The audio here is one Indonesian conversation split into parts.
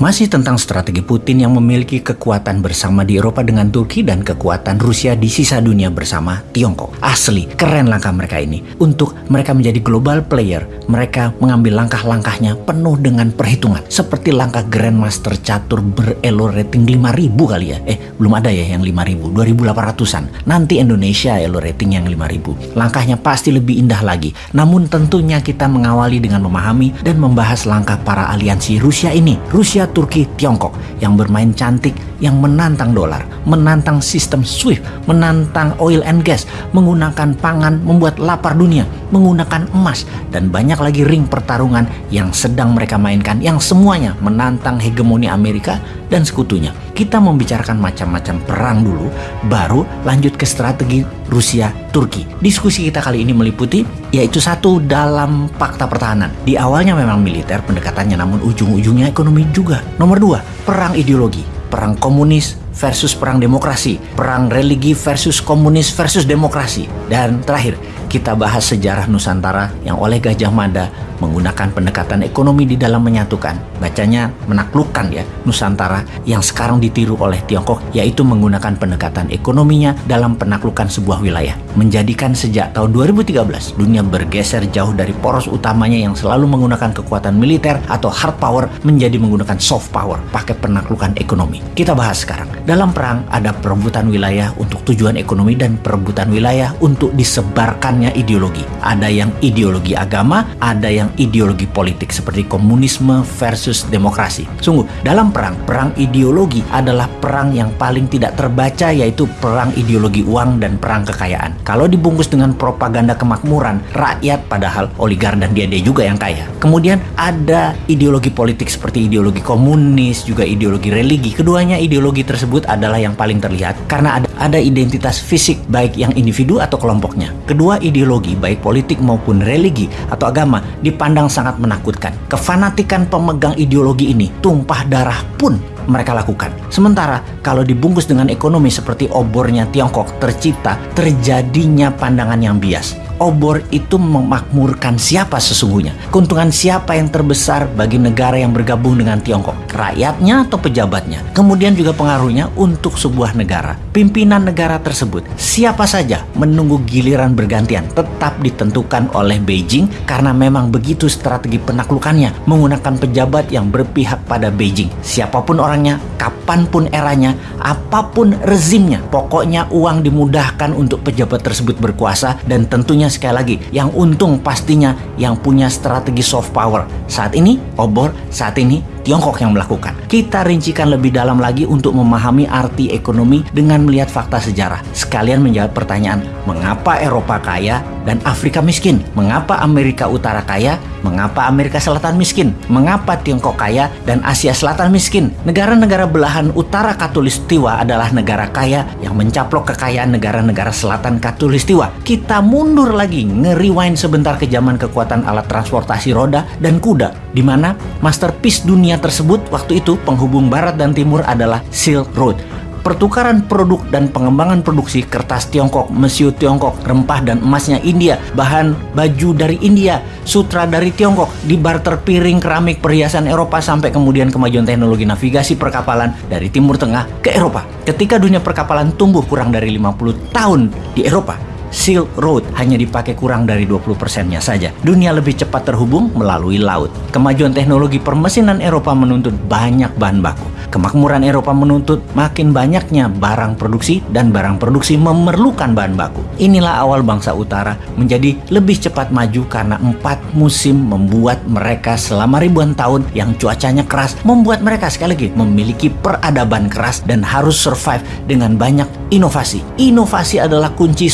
Masih tentang strategi Putin yang memiliki kekuatan bersama di Eropa dengan Turki dan kekuatan Rusia di sisa dunia bersama Tiongkok. Asli, keren langkah mereka ini. Untuk mereka menjadi global player, mereka mengambil langkah-langkahnya penuh dengan perhitungan. Seperti langkah Grandmaster catur berelo rating 5000 kali ya. Eh, belum ada ya yang 5000, 2800-an. Nanti Indonesia elo rating yang 5000. Langkahnya pasti lebih indah lagi. Namun tentunya kita mengawali dengan memahami dan membahas langkah para aliansi Rusia ini. Rusia Turki, Tiongkok yang bermain cantik, yang menantang dolar, menantang sistem SWIFT, menantang oil and gas, menggunakan pangan membuat lapar dunia, menggunakan emas, dan banyak lagi ring pertarungan yang sedang mereka mainkan yang semuanya menantang hegemoni Amerika dan sekutunya. Kita membicarakan macam-macam perang dulu, baru lanjut ke strategi Rusia-Turki. Diskusi kita kali ini meliputi yaitu satu dalam fakta pertahanan. Di awalnya memang militer pendekatannya, namun ujung-ujungnya ekonomi juga. Nomor dua, perang ideologi. Perang komunis versus perang demokrasi. Perang religi versus komunis versus demokrasi. Dan terakhir, kita bahas sejarah Nusantara yang oleh Gajah Mada menggunakan pendekatan ekonomi di dalam menyatukan. Bacanya menaklukkan ya Nusantara yang sekarang ditiru oleh Tiongkok yaitu menggunakan pendekatan ekonominya dalam penaklukan sebuah wilayah. Menjadikan sejak tahun 2013 dunia bergeser jauh dari poros utamanya yang selalu menggunakan kekuatan militer atau hard power menjadi menggunakan soft power pakai penaklukan ekonomi. Kita bahas sekarang. Dalam perang ada perebutan wilayah untuk tujuan ekonomi dan perebutan wilayah untuk disebarkan ideologi. Ada yang ideologi agama, ada yang ideologi politik seperti komunisme versus demokrasi. Sungguh, dalam perang, perang ideologi adalah perang yang paling tidak terbaca yaitu perang ideologi uang dan perang kekayaan. Kalau dibungkus dengan propaganda kemakmuran, rakyat padahal oligar dan dia dia juga yang kaya. Kemudian ada ideologi politik seperti ideologi komunis, juga ideologi religi. Keduanya ideologi tersebut adalah yang paling terlihat karena ada ada identitas fisik baik yang individu atau kelompoknya. Kedua ideologi baik politik maupun religi atau agama dipandang sangat menakutkan. Kefanatikan pemegang ideologi ini tumpah darah pun mereka lakukan. Sementara kalau dibungkus dengan ekonomi seperti obornya Tiongkok tercipta terjadinya pandangan yang bias obor itu memakmurkan siapa sesungguhnya? Keuntungan siapa yang terbesar bagi negara yang bergabung dengan Tiongkok? Rakyatnya atau pejabatnya? Kemudian juga pengaruhnya untuk sebuah negara. Pimpinan negara tersebut, siapa saja menunggu giliran bergantian tetap ditentukan oleh Beijing karena memang begitu strategi penaklukannya menggunakan pejabat yang berpihak pada Beijing. Siapa pun orangnya, kapan pun eranya, apa pun rezimnya, pokoknya uang dimudahkan untuk pejabat tersebut berkuasa dan tentunya sekali lagi yang untung pastinya yang punya strategi soft power. Saat ini obor, saat ini Tiongkok yang melakukan. Kita rincikan lebih dalam lagi untuk memahami arti ekonomi dengan melihat fakta sejarah. Sekalian menjawab pertanyaan, mengapa Eropa kaya dan Afrika miskin? Mengapa Amerika Utara kaya? Mengapa Amerika Selatan miskin? Mengapa Tiongkok kaya dan Asia Selatan miskin? Negara-negara belahan utara katulistiwa adalah negara kaya yang mencaplok kekayaan negara-negara selatan katulistiwa. Kita mundur lagi, ngeriwain sebentar ke zaman kekuatan alat transportasi roda dan kuda, di mana masterpiece dunia tersebut waktu itu penghubung barat dan timur adalah Silk Road pertukaran produk dan pengembangan produksi kertas Tiongkok, mesiu Tiongkok, rempah dan emasnya India, bahan baju dari India, sutra dari Tiongkok, di barter piring, keramik, perhiasan Eropa sampai kemudian kemajuan teknologi navigasi perkapalan dari Timur Tengah ke Eropa. Ketika dunia perkapalan tumbuh kurang dari 50 tahun di Eropa, Silk Road hanya dipakai kurang dari 20 persennya saja. Dunia lebih cepat terhubung melalui laut. Kemajuan teknologi permesinan Eropa menuntut banyak bahan baku. Kemakmuran Eropa menuntut makin banyaknya barang produksi dan barang produksi memerlukan bahan baku. Inilah awal bangsa utara menjadi lebih cepat maju karena empat musim membuat mereka selama ribuan tahun yang cuacanya keras membuat mereka sekali lagi memiliki peradaban keras dan harus survive dengan banyak inovasi. Inovasi adalah kunci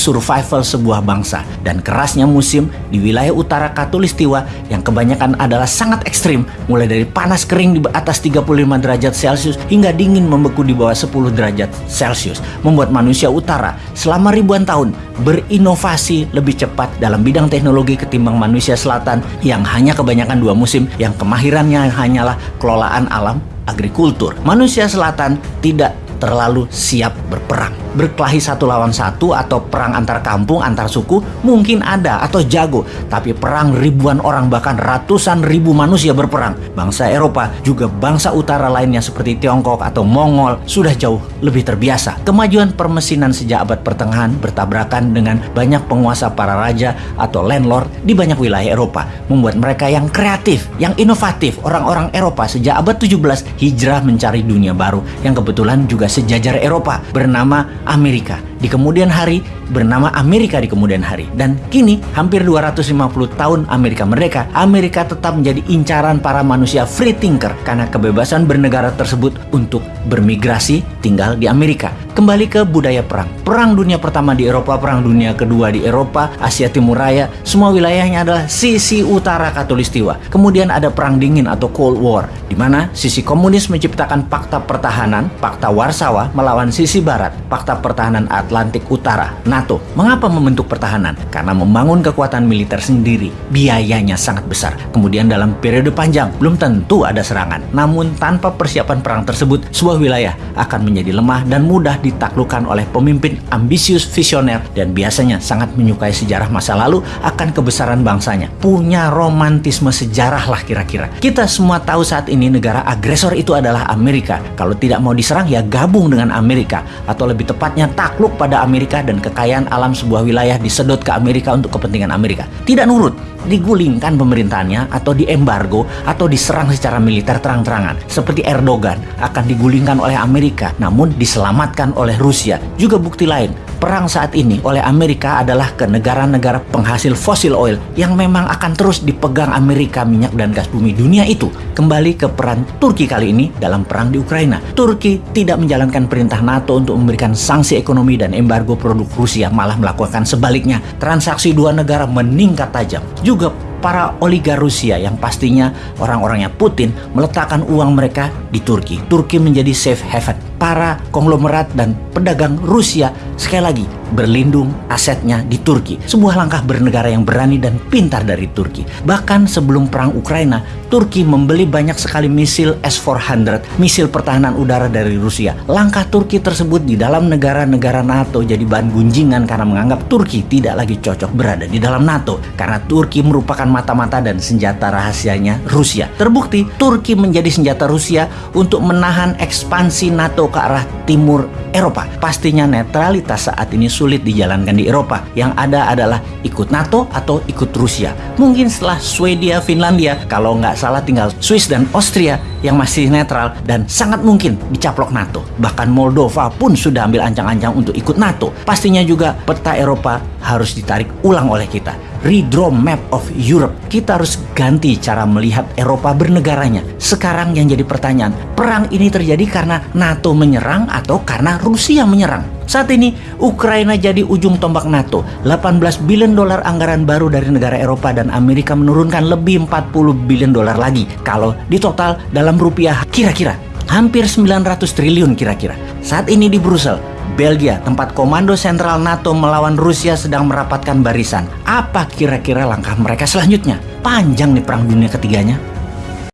survival sebuah bangsa dan kerasnya musim di wilayah utara Katulistiwa yang kebanyakan adalah sangat ekstrim mulai dari panas kering di atas 35 derajat Celcius hingga dingin membeku di bawah 10 derajat Celcius, membuat manusia utara selama ribuan tahun berinovasi lebih cepat dalam bidang teknologi ketimbang manusia selatan yang hanya kebanyakan dua musim yang kemahirannya hanyalah kelolaan alam agrikultur. Manusia selatan tidak terlalu siap berperang. Berkelahi satu lawan satu atau perang antar kampung, antar suku mungkin ada atau jago, tapi perang ribuan orang bahkan ratusan ribu manusia berperang. Bangsa Eropa juga bangsa utara lainnya seperti Tiongkok atau Mongol sudah jauh lebih terbiasa. Kemajuan permesinan sejak abad pertengahan bertabrakan dengan banyak penguasa para raja atau landlord di banyak wilayah Eropa, membuat mereka yang kreatif, yang inovatif. Orang-orang Eropa sejak abad 17 hijrah mencari dunia baru yang kebetulan juga sejajar Eropa bernama Amerika. Di kemudian hari bernama Amerika di kemudian hari. Dan kini hampir 250 tahun Amerika merdeka, Amerika tetap menjadi incaran para manusia free thinker karena kebebasan bernegara tersebut untuk bermigrasi tinggal di Amerika. Kembali ke budaya perang. Perang dunia pertama di Eropa, perang dunia kedua di Eropa, Asia Timur Raya, semua wilayahnya adalah sisi utara katulistiwa. Kemudian ada perang dingin atau Cold War, di mana sisi komunis menciptakan fakta pertahanan, fakta Warsawa melawan sisi barat, fakta pertahanan Atlantik Utara, NATO. Mengapa membentuk pertahanan? Karena membangun kekuatan militer sendiri, biayanya sangat besar. Kemudian dalam periode panjang, belum tentu ada serangan. Namun tanpa persiapan perang tersebut, sebuah wilayah akan menjadi lemah dan mudah ditaklukkan oleh pemimpin ambisius visioner dan biasanya sangat menyukai sejarah masa lalu akan kebesaran bangsanya. Punya romantisme sejarah lah kira-kira. Kita semua tahu saat ini negara agresor itu adalah Amerika. Kalau tidak mau diserang ya gabung dengan Amerika atau lebih tepatnya takluk pada Amerika dan kekayaan alam sebuah wilayah disedot ke Amerika untuk kepentingan Amerika. Tidak nurut, digulingkan pemerintahannya atau diembargo atau diserang secara militer terang-terangan. Seperti Erdogan akan digulingkan oleh Amerika namun diselamatkan oleh Rusia. Juga bukti lain, perang saat ini oleh Amerika adalah ke negara-negara penghasil fosil oil yang memang akan terus dipegang Amerika minyak dan gas bumi dunia itu. Kembali ke peran Turki kali ini dalam perang di Ukraina. Turki tidak menjalankan perintah NATO untuk memberikan sanksi ekonomi dan embargo produk Rusia, malah melakukan sebaliknya. Transaksi dua negara meningkat tajam. Juga para oligar Rusia yang pastinya orang-orangnya Putin meletakkan uang mereka di Turki. Turki menjadi safe haven. Para konglomerat dan pedagang Rusia sekali lagi berlindung asetnya di Turki. Sebuah langkah bernegara yang berani dan pintar dari Turki. Bahkan sebelum perang Ukraina, Turki membeli banyak sekali misil S-400, misil pertahanan udara dari Rusia. Langkah Turki tersebut di dalam negara-negara NATO jadi bahan gunjingan karena menganggap Turki tidak lagi cocok berada di dalam NATO. Karena Turki merupakan mata-mata dan senjata rahasianya Rusia. Terbukti, Turki menjadi senjata Rusia untuk menahan ekspansi NATO ke arah timur Eropa. Pastinya netralitas saat ini sulit dijalankan di Eropa. Yang ada adalah ikut NATO atau ikut Rusia. Mungkin setelah Swedia, Finlandia, kalau nggak salah tinggal Swiss dan Austria yang masih netral dan sangat mungkin dicaplok NATO. Bahkan Moldova pun sudah ambil ancang-ancang untuk ikut NATO. Pastinya juga peta Eropa harus ditarik ulang oleh kita redraw map of Europe. Kita harus ganti cara melihat Eropa bernegaranya. Sekarang yang jadi pertanyaan, perang ini terjadi karena NATO menyerang atau karena Rusia menyerang? Saat ini Ukraina jadi ujung tombak NATO. 18 billion dolar anggaran baru dari negara Eropa dan Amerika menurunkan lebih 40 billion dolar lagi. Kalau di total dalam rupiah kira-kira hampir 900 triliun kira-kira. Saat ini di Brussel, Belgia, tempat komando sentral NATO melawan Rusia sedang merapatkan barisan. Apa kira-kira langkah mereka selanjutnya? Panjang nih perang dunia ketiganya.